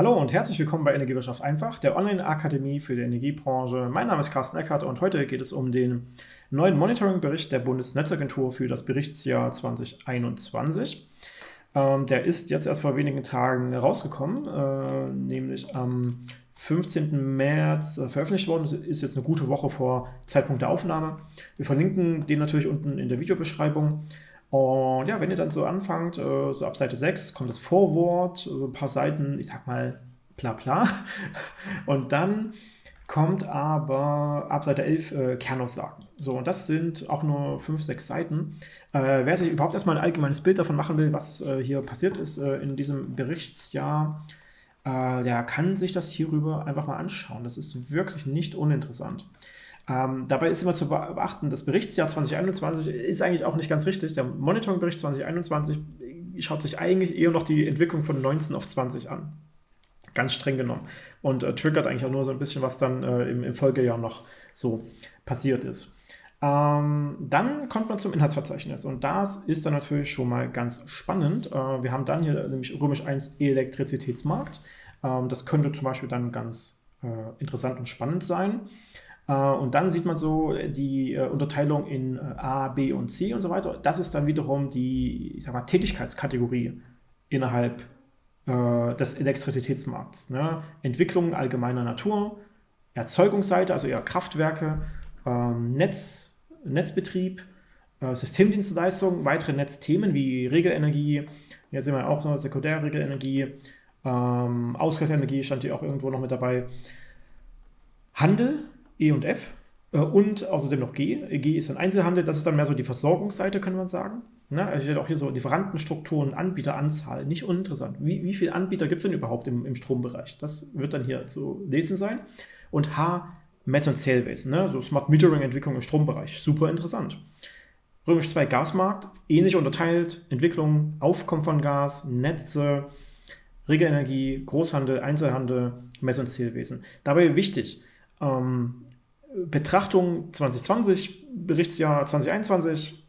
Hallo und herzlich willkommen bei Energiewirtschaft einfach, der Online-Akademie für die Energiebranche. Mein Name ist Carsten Eckert und heute geht es um den neuen Monitoring-Bericht der Bundesnetzagentur für das Berichtsjahr 2021. Ähm, der ist jetzt erst vor wenigen Tagen rausgekommen, äh, nämlich am 15. März äh, veröffentlicht worden. Das ist jetzt eine gute Woche vor Zeitpunkt der Aufnahme. Wir verlinken den natürlich unten in der Videobeschreibung. Und ja, wenn ihr dann so anfangt, äh, so ab Seite 6 kommt das Vorwort, ein paar Seiten, ich sag mal, bla bla. Und dann kommt aber ab Seite 11 äh, Kernaussagen. So, und das sind auch nur 5, 6 Seiten. Äh, wer sich überhaupt erstmal ein allgemeines Bild davon machen will, was äh, hier passiert ist äh, in diesem Berichtsjahr, äh, der kann sich das hierüber einfach mal anschauen. Das ist wirklich nicht uninteressant. Ähm, dabei ist immer zu beachten, das Berichtsjahr 2021 ist eigentlich auch nicht ganz richtig. Der Monitoringbericht 2021 schaut sich eigentlich eher noch die Entwicklung von 19 auf 20 an. Ganz streng genommen. Und äh, triggert eigentlich auch nur so ein bisschen, was dann äh, im, im, Folgejahr noch so passiert ist. Ähm, dann kommt man zum Inhaltsverzeichnis und das ist dann natürlich schon mal ganz spannend. Äh, wir haben dann hier nämlich römisch 1 Elektrizitätsmarkt. Ähm, das könnte zum Beispiel dann ganz äh, interessant und spannend sein. Äh, und dann sieht man so die äh, Unterteilung in äh, A, B und C und so weiter. Das ist dann wiederum die ich sag mal, Tätigkeitskategorie innerhalb des Elektrizitätsmarkts. Ne? Entwicklung allgemeiner Natur, Erzeugungsseite, also eher Kraftwerke, ähm, Netz, Netzbetrieb, Systemdienstleistungen, weitere Netzthemen wie Regelenergie, hier sehen wir auch noch Sekundärregelenergie, ähm, Ausgleichsenergie stand hier auch irgendwo noch mit dabei. Handel, E und F äh, und außerdem noch G. G ist ein Einzelhandel, das ist dann mehr so die Versorgungsseite, könnte man sagen. Ne? Also steht auch hier so Lieferantenstrukturen, Anbieteranzahl, nicht uninteressant. Wie, wie viele Anbieter gibt es denn überhaupt im, im Strombereich? Das wird dann hier zu lesen sein. Und H, Mess- und Zählwesen, ne? so Smart Metering-Entwicklung im Strombereich, super interessant. Römisch 2 Gasmarkt, ähnlich unterteilt, Entwicklung, Aufkommen von Gas, Netze, Regelenergie, Großhandel, Einzelhandel, Mess- und Zählwesen. Dabei wichtig, ähm, Betrachtung 2020, Berichtsjahr 2021,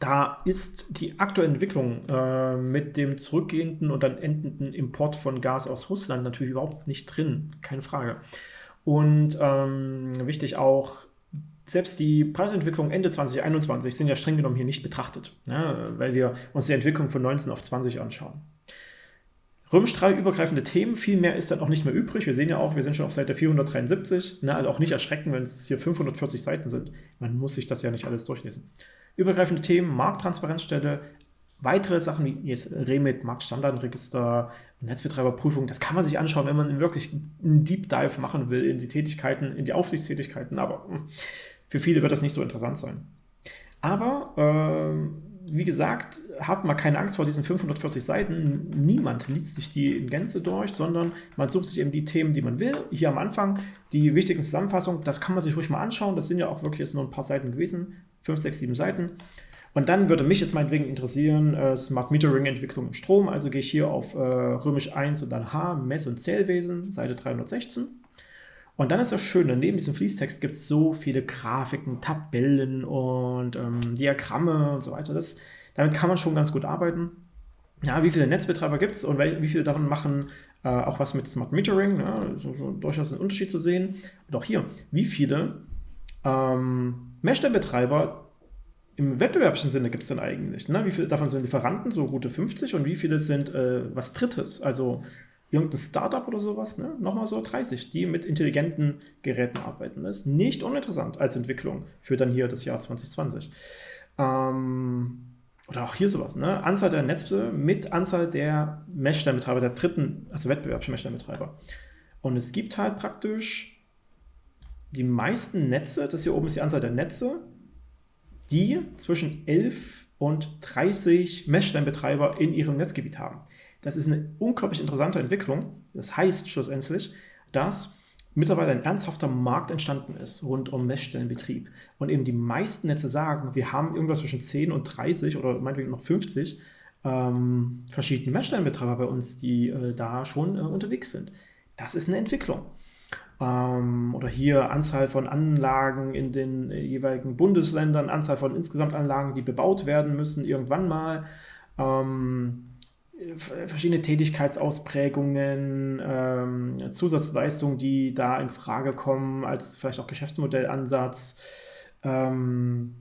da ist die aktuelle Entwicklung äh, mit dem zurückgehenden und dann endenden Import von Gas aus Russland natürlich überhaupt nicht drin, keine Frage. Und ähm, wichtig auch, selbst die Preisentwicklung Ende 2021 sind ja streng genommen hier nicht betrachtet, ne, weil wir uns die Entwicklung von 19 auf 20 anschauen. Römisch 3 übergreifende Themen, viel mehr ist dann auch nicht mehr übrig. Wir sehen ja auch, wir sind schon auf Seite 473. Ne, also auch nicht erschrecken, wenn es hier 540 Seiten sind. Man muss sich das ja nicht alles durchlesen. Übergreifende Themen, Markttransparenzstelle, weitere Sachen wie jetzt Remit, Marktstandardregister, Netzbetreiberprüfung, das kann man sich anschauen, wenn man wirklich einen Deep Dive machen will in die Tätigkeiten, in die Aufsichtstätigkeiten, aber für viele wird das nicht so interessant sein. Aber ähm, wie gesagt, habt mal keine Angst vor diesen 540 Seiten. Niemand liest sich die in Gänze durch, sondern man sucht sich eben die Themen, die man will. Hier am Anfang die wichtigen Zusammenfassungen, das kann man sich ruhig mal anschauen. Das sind ja auch wirklich jetzt nur ein paar Seiten gewesen, 5, 6, 7 Seiten. Und dann würde mich jetzt meinetwegen interessieren, äh, Smart Metering Entwicklung im Strom. Also gehe ich hier auf äh, Römisch 1 und dann H, Mess- und Zählwesen, Seite 316. Und dann ist das Schöne, neben diesem Fließtext gibt es so viele Grafiken, Tabellen und ähm, Diagramme und so weiter. Das, damit kann man schon ganz gut arbeiten. Ja, wie viele Netzbetreiber gibt es und wie viele davon machen äh, auch was mit Smart Metering? Ja, so, durchaus einen Unterschied zu sehen. Und auch hier, wie viele ähm, Meshbetreiber im wettbewerblichen Sinne gibt es denn eigentlich? Ne? Wie viele davon sind Lieferanten, so gute 50 und wie viele sind äh, was Drittes, also irgendein Startup oder sowas, ne? nochmal so 30, die mit intelligenten Geräten arbeiten. Das ist nicht uninteressant als Entwicklung für dann hier das Jahr 2020. Ähm, oder auch hier sowas, ne? Anzahl der Netze mit Anzahl der Meshsteinbetreiber, der dritten, also wettbewerblichen Meshsteinbetreiber. Und es gibt halt praktisch die meisten Netze, das hier oben ist die Anzahl der Netze, die zwischen 11 und 30 Messsteinbetreiber in ihrem Netzgebiet haben. Das ist eine unglaublich interessante Entwicklung. Das heißt schlussendlich, dass mittlerweile ein ernsthafter Markt entstanden ist rund um Messstellenbetrieb. Und eben die meisten Netze sagen, wir haben irgendwas zwischen 10 und 30 oder meinetwegen noch 50 ähm, verschiedene Messstellenbetreiber bei uns, die äh, da schon äh, unterwegs sind. Das ist eine Entwicklung. Ähm, oder hier Anzahl von Anlagen in den äh, jeweiligen Bundesländern, Anzahl von insgesamt Anlagen, die bebaut werden müssen irgendwann mal. Ähm, verschiedene Tätigkeitsausprägungen, ähm, Zusatzleistungen, die da in Frage kommen, als vielleicht auch Geschäftsmodellansatz, ähm,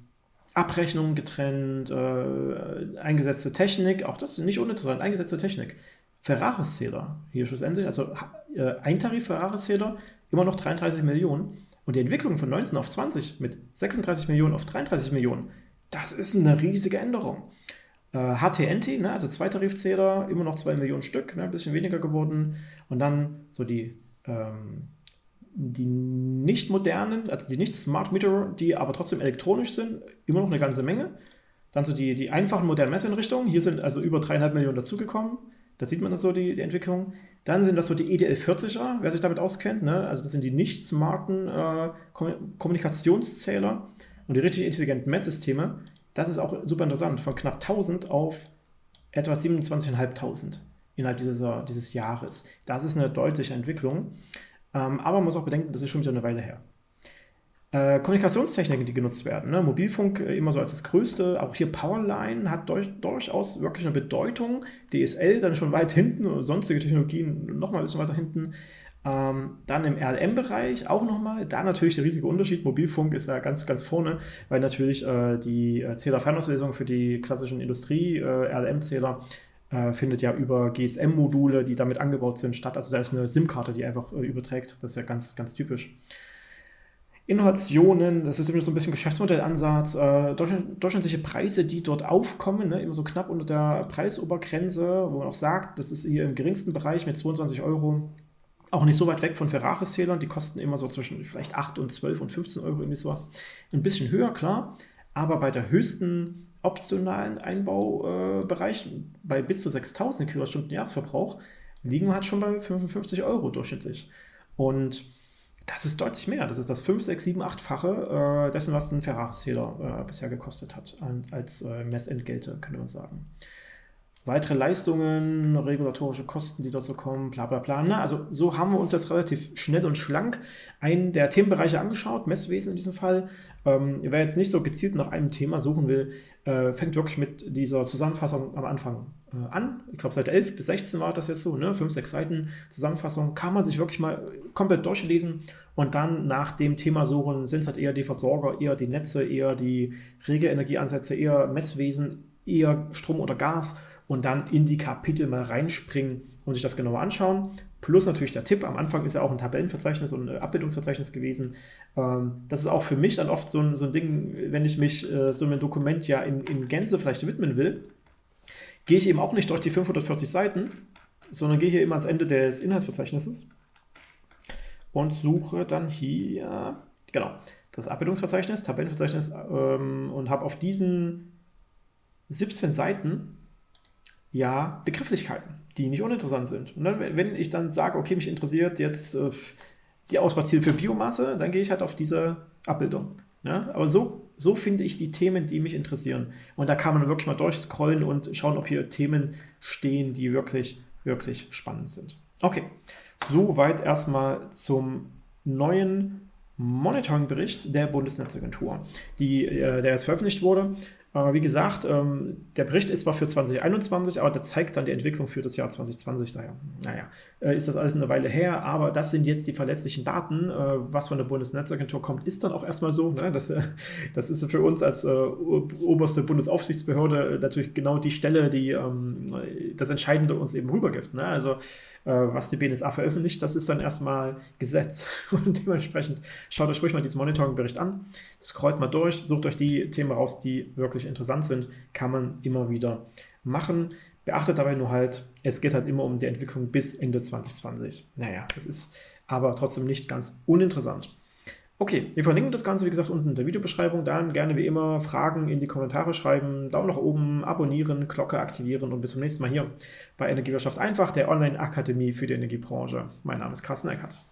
Abrechnungen getrennt, äh, eingesetzte Technik, auch das ist nicht uninteressant, eingesetzte Technik. Ferraris-Zähler hier schlussendlich, also äh, ein Tarif Ferraris-Zähler, immer noch 33 Millionen. Und die Entwicklung von 19 auf 20 mit 36 Millionen auf 33 Millionen, das ist eine riesige Änderung. Äh, HTNT, ne, also zwei Tarifzähler, immer noch 2 Millionen Stück, ne, ein bisschen weniger geworden. Und dann so die, ähm, die nicht modernen, also die nicht Smart Meter, die aber trotzdem elektronisch sind, immer noch eine ganze Menge. Dann so die, die einfachen modernen Messeinrichtungen, hier sind also über 3,5 Millionen dazugekommen. Da sieht man das so, die, die Entwicklung. Dann sind das so die EDL40er, wer sich damit auskennt. Ne? Also das sind die nicht smarten äh, Kommunikationszähler und die richtig intelligenten Messsysteme. Das ist auch super interessant, von knapp 1000 auf etwa 27.500 innerhalb dieser, dieses Jahres. Das ist eine deutliche Entwicklung, ähm, aber man muss auch bedenken, das ist schon wieder eine Weile her. Äh, Kommunikationstechniken, die genutzt werden. Ne? Mobilfunk äh, immer so als das Größte. Auch hier Powerline hat durch, durchaus wirklich eine Bedeutung. DSL dann schon weit hinten, sonstige Technologien noch mal ein bisschen weiter hinten. Ähm, dann im RLM-Bereich auch nochmal, da natürlich der riesige Unterschied. Mobilfunk ist ja ganz, ganz vorne, weil natürlich äh, die äh, Zähler-Fernauslesung für die klassischen Industrie-RLM-Zähler äh, äh, findet ja über GSM-Module, die damit angebaut sind, statt. Also da ist eine SIM-Karte, die einfach überträgt. Das ist ja ganz, ganz typisch. Innovationen, das ist immer so ein bisschen Geschäftsmodellansatz, äh, durchschnittliche Preise, die dort aufkommen, ne, immer so knapp unter der Preisobergrenze, wo man auch sagt, das ist hier im geringsten Bereich mit 22 Euro auch nicht so weit weg von Ferraris-Zählern, die kosten immer so zwischen vielleicht 8 und 12 und 15 Euro, irgendwie sowas. Ein bisschen höher, klar, aber bei der höchsten optionalen Einbaubereich, äh, bei bis zu 6000 Kilowattstunden Jahresverbrauch, liegen wir halt schon bei 55 Euro durchschnittlich. Und das ist deutlich mehr. Das ist das 5, 6, 7, 8-fache äh, dessen, was ein Ferraris-Zähler äh, bisher gekostet hat, als äh, Messentgelte, könnte man sagen weitere Leistungen, regulatorische Kosten, die so kommen, bla bla bla. Na, also so haben wir uns jetzt relativ schnell und schlank einen der Themenbereiche angeschaut, Messwesen in diesem Fall. Ähm, wer jetzt nicht so gezielt nach einem Thema suchen will, äh, fängt wirklich mit dieser Zusammenfassung am Anfang äh, an. Ich glaube, seit 11 bis 16 war das jetzt so, ne? 5, 6 Seiten Zusammenfassung. Kann man sich wirklich mal komplett durchlesen und dann nach dem Thema suchen, sind es halt eher die Versorger, eher die Netze, eher die Regelenergieansätze, eher Messwesen, eher Strom oder Gas und dann in die Kapitel mal reinspringen und sich das genauer anschauen. Plus natürlich der Tipp, am Anfang ist ja auch ein Tabellenverzeichnis und ein Abbildungsverzeichnis gewesen. Ähm, das ist auch für mich dann oft so ein, so ein Ding, wenn ich mich äh, so einem Dokument ja in, in Gänze vielleicht widmen will, gehe ich eben auch nicht durch die 540 Seiten, sondern gehe hier immer ans Ende des Inhaltsverzeichnisses und suche dann hier, genau, das Abbildungsverzeichnis, Tabellenverzeichnis ähm, und habe auf diesen 17 Seiten ja Begrifflichkeiten, die nicht uninteressant sind. Und dann, wenn ich dann sage, okay, mich interessiert jetzt äh, die Ausbauziele für Biomasse, dann gehe ich halt auf diese Abbildung. Ja? Aber so, so finde ich die Themen, die mich interessieren. Und da kann man wirklich mal durchscrollen und schauen, ob hier Themen stehen, die wirklich, wirklich spannend sind. Okay, soweit erstmal zum neuen Monitoring-Bericht der Bundesnetzagentur, die, äh, der jetzt veröffentlicht wurde. Aber wie gesagt, ähm, der Bericht ist zwar für 2021, aber der zeigt dann die Entwicklung für das Jahr 2020. Daher, naja, äh, ist das alles eine Weile her, aber das sind jetzt die verlässlichen Daten. Äh, was von der Bundesnetzagentur kommt, ist dann auch erstmal so. Ne? Das, das ist für uns als äh, oberste Bundesaufsichtsbehörde natürlich genau die Stelle, die ähm, das Entscheidende uns eben rübergibt. Ne? Also, was die BNSA veröffentlicht, das ist dann erstmal Gesetz. Und dementsprechend schaut euch ruhig mal diesen Monitoring-Bericht an, scrollt mal durch, sucht euch die Themen raus, die wirklich interessant sind, kann man immer wieder machen. Beachtet dabei nur halt, es geht halt immer um die Entwicklung bis Ende 2020. Naja, das ist aber trotzdem nicht ganz uninteressant. Okay, wir verlinken das Ganze, wie gesagt, unten in der Videobeschreibung. Dann gerne wie immer Fragen in die Kommentare schreiben, Daumen nach oben, abonnieren, Glocke aktivieren und bis zum nächsten Mal hier bei Energiewirtschaft einfach, der Online-Akademie für die Energiebranche. Mein Name ist Carsten Eckert.